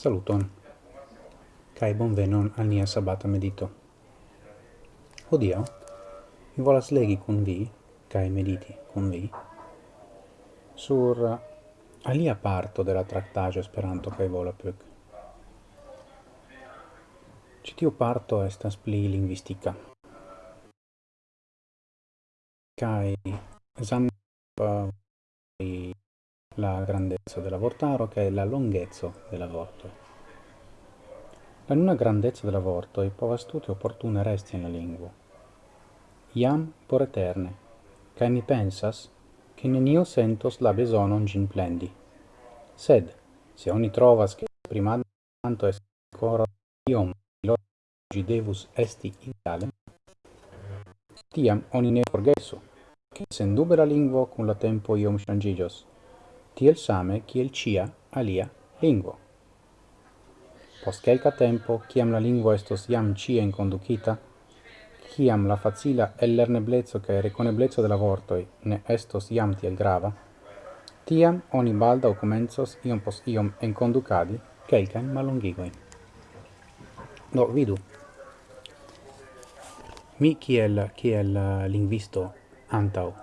Saluton, cae bonvenon al nia sabata medito. Odio, mi volas legi kun vi, kai mediti kun vi, sur eh, alia parto de la tractaggio Esperanto vola Volapük. Citiu parto estas pli linguistica. Kai esam uh, eh, la grandezza della vortaro che è la lunghezza della vorto. La nuna grandezza della vorto i povas tute opportune resti in la lingua. Iam por eterne, cae mi pensas, che nenio sentos la besonon gin plendi. Sed, se oni trovas che prima tanto est ancora iom logi devus esti ideale, tiam oni ne forgesu, che sendube la lingua cun la tempo iom changigios, tiel same kiel cia alia lingvo. Post quelca tempo, ciam la lingvo estos iam cien conducita, ciam la facila ellerneblezzo cae reconeblezzo de la vortoi ne estos iam tiel grava, tiam oni balda o comenzos iom post iom enconducadi quelcaen malongigoin. Do, vidu, mi kiel, kiel lingvisto antau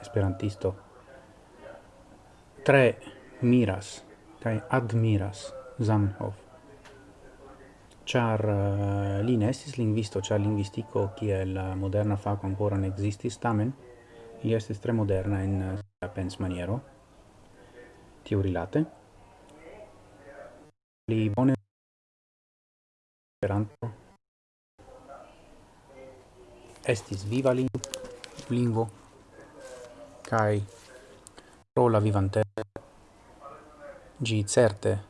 esperantisto tre miras kai admiras Zamenhof. Char uh, eh, li nestis estis lingvisto, char lingvistiko kiel la moderna faco ancora ne existis, tamen li estis tre moderna in uh, eh, pens maniero, tiu rilate. Li bone esperanto estis viva lingvo, kai pro la vivante. Gi certe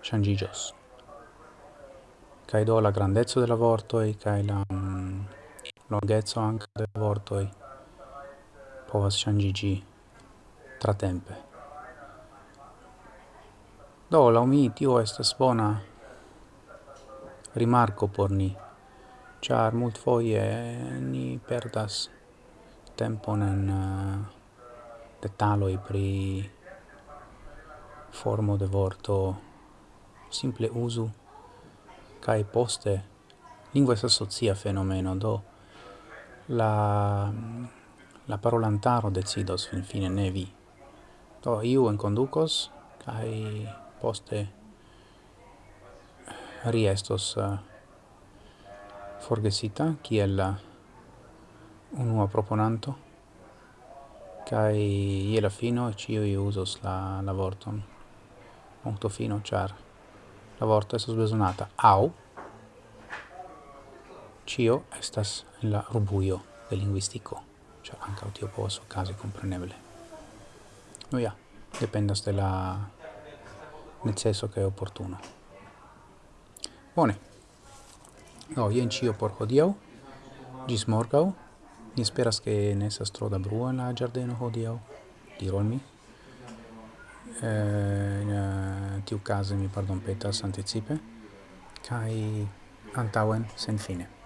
shangigios. Kai do la grandezzo della vortoi kai la mm, um, lunghezzo anche de vortoi povas shangigi tra tempe. Do la umi tio estas bona rimarco por ni. Char mult foie ni perdas tempon en uh, detaloj pri formo de vorto simple uzu kai poste lingua estas socia fenomeno do la la parolantaro decidos finfine fine nevi do iu enconducos kai poste riestos uh, eh, forgesita kiel la unua proponanto kai ie la fino ciui usos la, la vorton. Punto fino char. La vorto è bezonata au. Cio estas en la rubuio de linguistico char anca tio posso okazi kompreneble no ja dependas de la neceso kaj oportuno bone. Oh, Do jen cio por hodiaŭ. Gis morgau. Mi speras che ne estas stro da brua in la giardino hodiau, diru al mi. Eh, eh tiu case mi pardon petas anticipe, kai antauen sen fine.